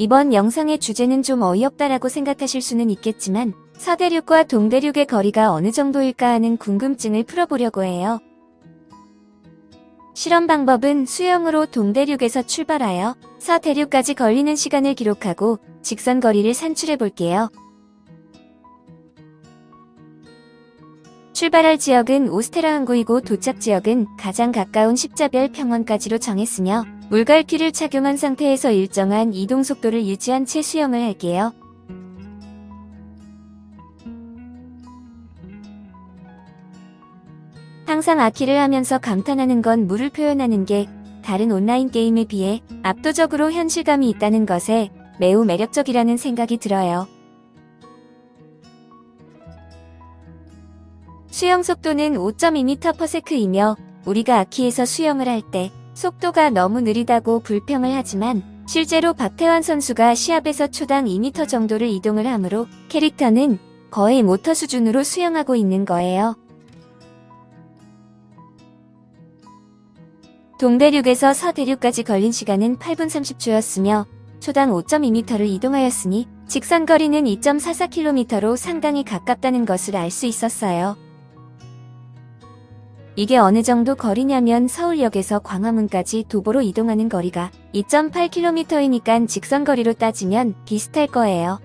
이번 영상의 주제는 좀 어이없다라고 생각하실 수는 있겠지만 서대륙과 동대륙의 거리가 어느 정도일까 하는 궁금증을 풀어보려고 해요. 실험 방법은 수영으로 동대륙에서 출발하여 서대륙까지 걸리는 시간을 기록하고 직선 거리를 산출해 볼게요. 출발할 지역은 오스테라 항구이고 도착 지역은 가장 가까운 십자별 평원까지로 정했으며 물갈퀴를 착용한 상태에서 일정한 이동 속도를 유지한 채 수영을 할게요. 항상 아키를 하면서 감탄하는 건 물을 표현하는 게 다른 온라인 게임에 비해 압도적으로 현실감이 있다는 것에 매우 매력적이라는 생각이 들어요. 수영 속도는 5.2m/s이며 우리가 아키에서 수영을 할 때 속도가 너무 느리다고 불평을 하지만 실제로 박태환 선수가 시합에서 초당 2m 정도를 이동을 하므로 캐릭터는 거의 모터 수준으로 수영하고 있는 거예요. 동대륙에서 서대륙까지 걸린 시간은 8분 30초였으며 초당 5.2m를 이동하였으니 직선 거리는 2.44km로 상당히 가깝다는 것을 알 수 있었어요. 이게 어느 정도 거리냐면 서울역에서 광화문까지 도보로 이동하는 거리가 2.8km이니까 직선 거리로 따지면 비슷할 거예요.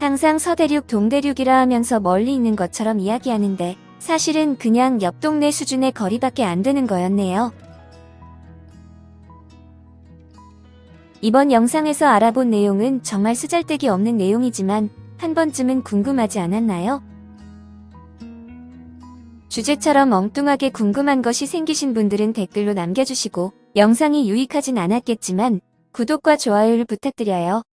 항상 서대륙 동대륙이라 하면서 멀리 있는 것처럼 이야기하는데 사실은 그냥 옆 동네 수준의 거리밖에 안 되는 거였네요. 이번 영상에서 알아본 내용은 정말 쓰잘데기 없는 내용이지만 한 번쯤은 궁금하지 않았나요? 주제처럼 엉뚱하게 궁금한 것이 생기신 분들은 댓글로 남겨주시고 영상이 유익하진 않았겠지만 구독과 좋아요를 부탁드려요. 끝